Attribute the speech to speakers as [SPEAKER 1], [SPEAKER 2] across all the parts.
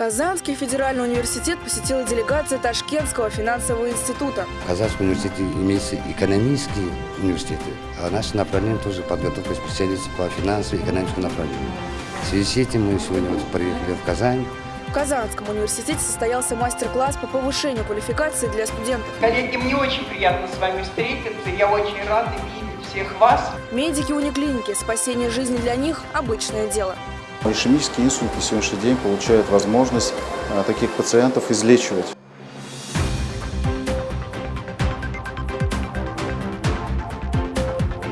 [SPEAKER 1] Казанский федеральный университет посетила делегация Ташкентского финансового института.
[SPEAKER 2] В Казанском университете имеются экономические университеты, а наше направление тоже подготовка специалистов по финансовому и экономическому направлению. В связи с этим мы сегодня вот приехали в Казань.
[SPEAKER 1] В Казанском университете состоялся мастер-класс по повышению квалификации для студентов.
[SPEAKER 3] Коллеги, мне очень приятно с вами встретиться. Я очень рада видеть всех вас.
[SPEAKER 1] Медики униклиники. Спасение жизни для них – обычное дело.
[SPEAKER 4] Ишемические инсульты на сегодняшний день получают возможность а, таких пациентов излечивать.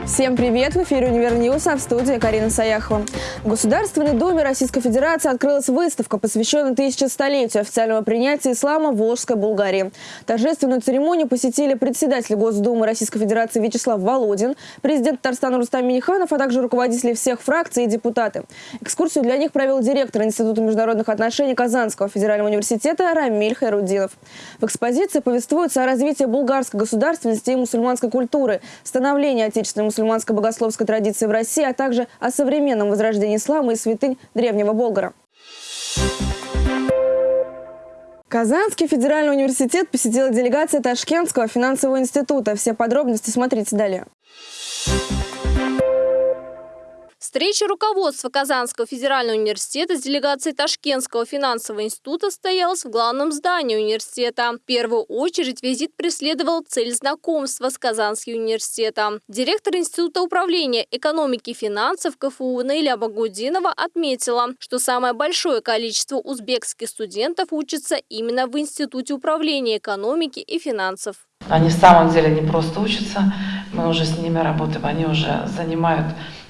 [SPEAKER 1] Всем привет! В эфире «Универ а в студии Карина Саяхова. В Государственной Думе Российской Федерации открылась выставка, посвященная тысячестолетию официального принятия ислама в Волжской Булгарии. Торжественную церемонию посетили председатель Госдумы Российской Федерации Вячеслав Володин, президент Татарстана Рустам Миниханов, а также руководители всех фракций и депутаты. Экскурсию для них провел директор Института международных отношений Казанского федерального университета Рамиль Хайрудинов. В экспозиции повествуется о развитии булгарской государственности и мусульманской культуры, становлении отечественной мусульманской богословской традиции в России, а также о современном возрождении ислама и святынь Древнего Болгара. Казанский федеральный университет посетила делегация Ташкентского финансового института. Все подробности смотрите далее.
[SPEAKER 5] Встреча руководства Казанского федерального университета с делегацией Ташкентского финансового института состоялась в главном здании университета. В первую очередь визит преследовал цель знакомства с Казанским университетом. Директор Института управления экономики и финансов КФУ Наиля Багудинова отметила, что самое большое количество узбекских студентов учатся именно в Институте управления экономики и финансов.
[SPEAKER 6] Они в самом деле не просто учатся, мы уже с ними работаем, они уже занимают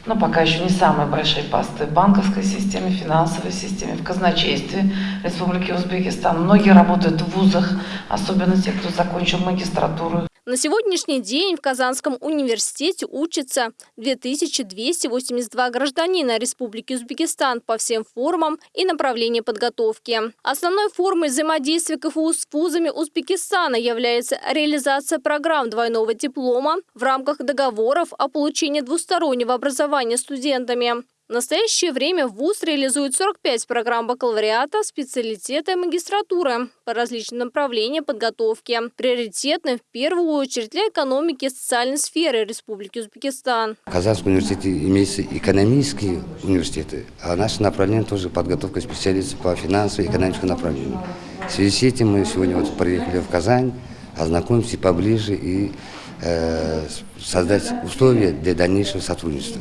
[SPEAKER 6] но пока еще не самые большие посты в банковской системе, финансовой системе, в казначействе Республики Узбекистан. Многие работают в вузах, особенно те, кто закончил магистратуру
[SPEAKER 5] на сегодняшний день в Казанском университете учатся 2282 гражданина Республики Узбекистан по всем формам и направлениям подготовки. Основной формой взаимодействия КФУ с вузами Узбекистана является реализация программ двойного диплома в рамках договоров о получении двустороннего образования студентами. В настоящее время ВУЗ реализует 45 программ бакалавриата, специалитета и магистратуры по различным направлениям подготовки, приоритетны в первую очередь для экономики и социальной сферы Республики Узбекистан.
[SPEAKER 2] В Казанском университете имеются экономические университеты, а наше направление тоже подготовка специалистов по финансовому и экономическому направлению. В связи с этим мы сегодня вот приехали в Казань, ознакомимся поближе и э, создать условия для дальнейшего сотрудничества.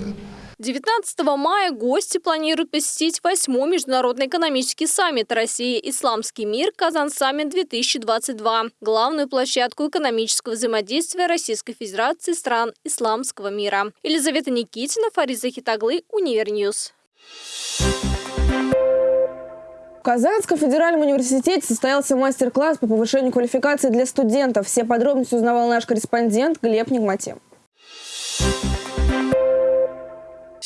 [SPEAKER 5] 19 мая гости планируют посетить 8 Международный экономический саммит России «Исламский мир. Казан-саммит-2022» – главную площадку экономического взаимодействия Российской Федерации стран исламского мира. Елизавета Никитина, Фарид Захитаглы, Univer News.
[SPEAKER 1] В Казанском федеральном университете состоялся мастер-класс по повышению квалификации для студентов. Все подробности узнавал наш корреспондент Глеб Нигматин.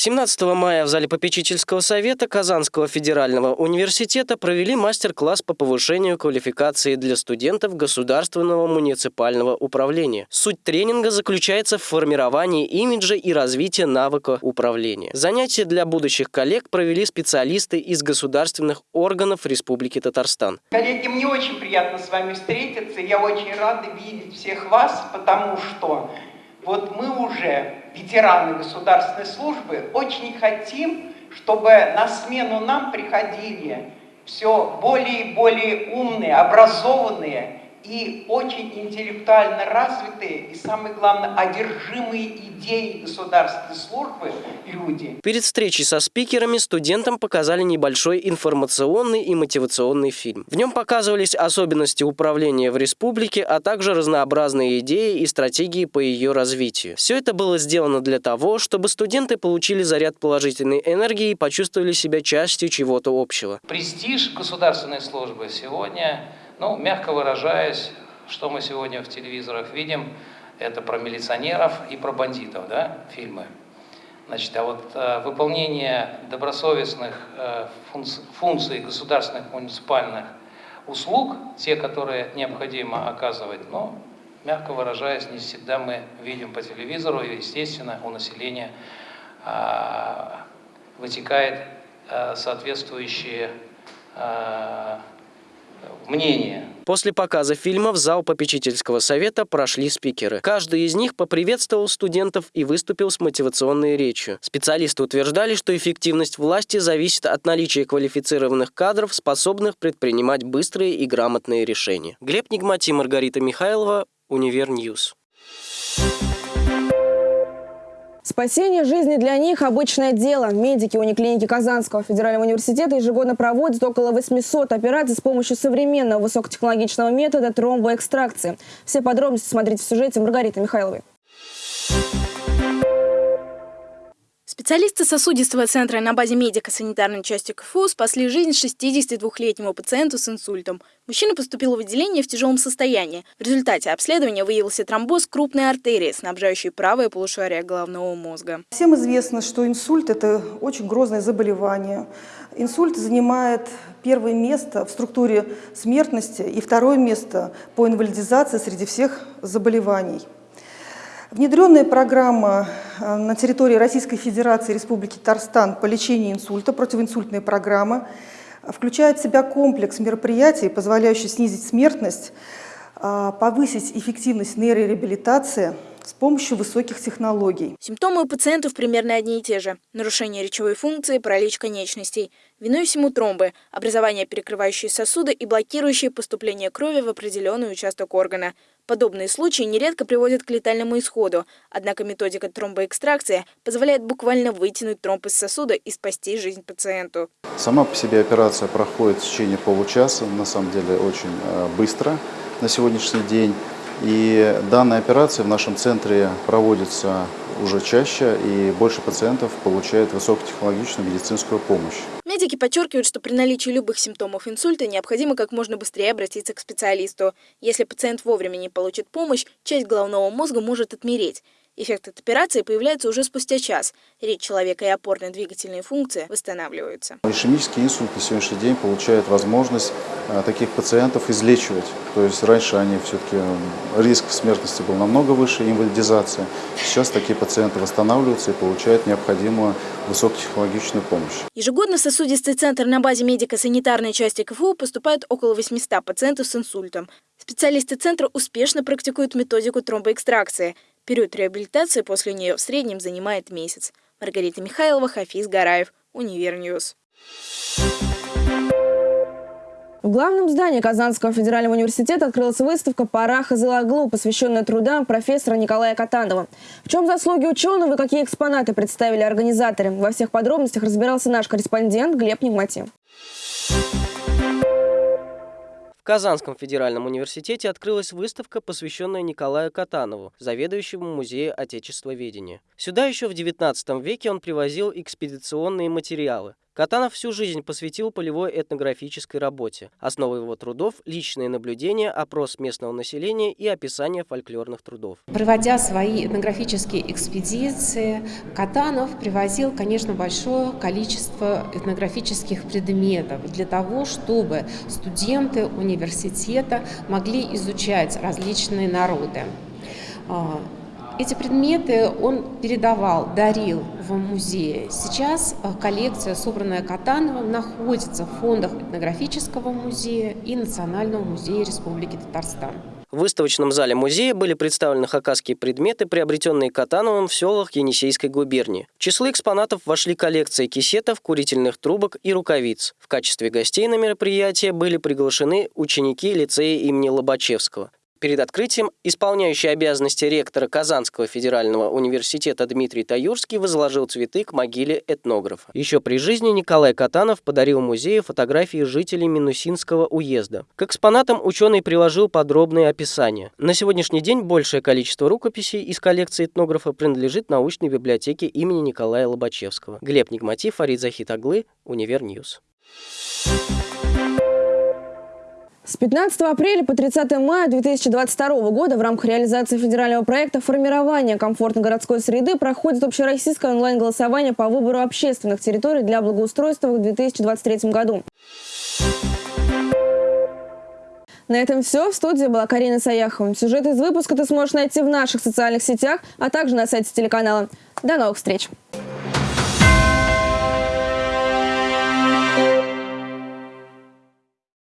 [SPEAKER 7] 17 мая в зале попечительского совета Казанского федерального университета провели мастер-класс по повышению квалификации для студентов государственного муниципального управления. Суть тренинга заключается в формировании имиджа и развитии навыка управления. Занятия для будущих коллег провели специалисты из государственных органов Республики Татарстан.
[SPEAKER 3] Коллеги, мне очень приятно с вами встретиться. Я очень рада видеть всех вас, потому что вот мы уже, ветераны государственной службы, очень хотим, чтобы на смену нам приходили все более и более умные, образованные и очень интеллектуально развитые, и самое главное, одержимые идеей государственной службы люди.
[SPEAKER 7] Перед встречей со спикерами студентам показали небольшой информационный и мотивационный фильм. В нем показывались особенности управления в республике, а также разнообразные идеи и стратегии по ее развитию. Все это было сделано для того, чтобы студенты получили заряд положительной энергии и почувствовали себя частью чего-то общего.
[SPEAKER 8] Престиж государственной службы сегодня ну, мягко выражаясь, что мы сегодня в телевизорах видим, это про милиционеров и про бандитов, да, фильмы. Значит, а вот э, выполнение добросовестных э, функций, функций государственных муниципальных услуг, те, которые необходимо оказывать, но, мягко выражаясь, не всегда мы видим по телевизору, и, естественно, у населения э, вытекает э, соответствующие э, мнения.
[SPEAKER 7] После показа фильма в зал попечительского совета прошли спикеры. Каждый из них поприветствовал студентов и выступил с мотивационной речью. Специалисты утверждали, что эффективность власти зависит от наличия квалифицированных кадров, способных предпринимать быстрые и грамотные решения. Глеб Нигмати, Маргарита Михайлова, Univer News.
[SPEAKER 1] Спасение жизни для них – обычное дело. Медики униклиники Казанского федерального университета ежегодно проводят около 800 операций с помощью современного высокотехнологичного метода тромбоэкстракции. Все подробности смотрите в сюжете Маргариты Михайловой.
[SPEAKER 9] Специалисты сосудистого центра на базе медико-санитарной части КФУ спасли жизнь 62-летнему пациенту с инсультом. Мужчина поступил в отделение в тяжелом состоянии. В результате обследования выявился тромбоз крупной артерии, снабжающей правое полушарие головного мозга.
[SPEAKER 10] Всем известно, что инсульт – это очень грозное заболевание. Инсульт занимает первое место в структуре смертности и второе место по инвалидизации среди всех заболеваний. Внедренная программа э, на территории Российской Федерации Республики Татарстан по лечению инсульта, противоинсультная программа, включает в себя комплекс мероприятий, позволяющий снизить смертность, э, повысить эффективность нейрореабилитации – с помощью высоких технологий.
[SPEAKER 9] Симптомы у пациентов примерно одни и те же. Нарушение речевой функции, паралич конечностей. Виной всему тромбы, образование перекрывающие сосуды и блокирующие поступление крови в определенный участок органа. Подобные случаи нередко приводят к летальному исходу, однако методика тромбоэкстракции позволяет буквально вытянуть тромб из сосуда и спасти жизнь пациенту.
[SPEAKER 4] Сама по себе операция проходит в течение получаса, на самом деле очень э, быстро на сегодняшний день. И данная операция в нашем центре проводится уже чаще, и больше пациентов получают высокотехнологичную медицинскую помощь.
[SPEAKER 9] Медики подчеркивают, что при наличии любых симптомов инсульта необходимо как можно быстрее обратиться к специалисту. Если пациент вовремя не получит помощь, часть головного мозга может отмереть. Эффект от операции появляется уже спустя час. Речь человека и опорные двигательные функции восстанавливаются.
[SPEAKER 4] Ишемический инсульт на сегодняшний день получает возможность а, таких пациентов излечивать. То есть раньше они все-таки риск смертности был намного выше, инвалидизация. Сейчас такие пациенты восстанавливаются и получают необходимую высокотехнологичную помощь.
[SPEAKER 9] Ежегодно в сосудистый центр на базе медико-санитарной части КФУ поступают около 800 пациентов с инсультом. Специалисты центра успешно практикуют методику тромбоэкстракции – Период реабилитации после нее в среднем занимает месяц. Маргарита Михайлова, Хафиз Гараев, Univer News.
[SPEAKER 1] В главном здании Казанского федерального университета открылась выставка «Парах из Илаглу», посвященная трудам профессора Николая Катанова. В чем заслуги ученого и какие экспонаты представили организаторы? Во всех подробностях разбирался наш корреспондент Глеб Нигмати.
[SPEAKER 7] В Казанском федеральном университете открылась выставка, посвященная Николаю Катанову, заведующему музея отечествоведения. Сюда еще в XIX веке он привозил экспедиционные материалы. Катанов всю жизнь посвятил полевой этнографической работе. Основой его трудов – личные наблюдения, опрос местного населения и описание фольклорных трудов.
[SPEAKER 11] Проводя свои этнографические экспедиции, Катанов привозил, конечно, большое количество этнографических предметов для того, чтобы студенты университета могли изучать различные народы. Эти предметы он передавал, дарил в музее. Сейчас э, коллекция, собранная Катановым, находится в фондах этнографического музея и Национального музея Республики Татарстан.
[SPEAKER 7] В выставочном зале музея были представлены хакасские предметы, приобретенные Катановым в селах Енисейской губернии. В число экспонатов вошли коллекции кисетов, курительных трубок и рукавиц. В качестве гостей на мероприятие были приглашены ученики лицея имени Лобачевского. Перед открытием исполняющий обязанности ректора Казанского федерального университета Дмитрий Таюрский возложил цветы к могиле этнографа. Еще при жизни Николай Катанов подарил музею фотографии жителей Минусинского уезда. К экспонатам ученый приложил подробные описания. На сегодняшний день большее количество рукописей из коллекции этнографа принадлежит научной библиотеке имени Николая Лобачевского. Глеб Нигмати, Фарид Захит Аглы, Univer News.
[SPEAKER 1] С 15 апреля по 30 мая 2022 года в рамках реализации федерального проекта формирования комфортной городской среды проходит общероссийское онлайн-голосование по выбору общественных территорий для благоустройства в 2023 году. На этом все. В студии была Карина Саяхова. Сюжет из выпуска ты сможешь найти в наших социальных сетях, а также на сайте телеканала. До новых встреч!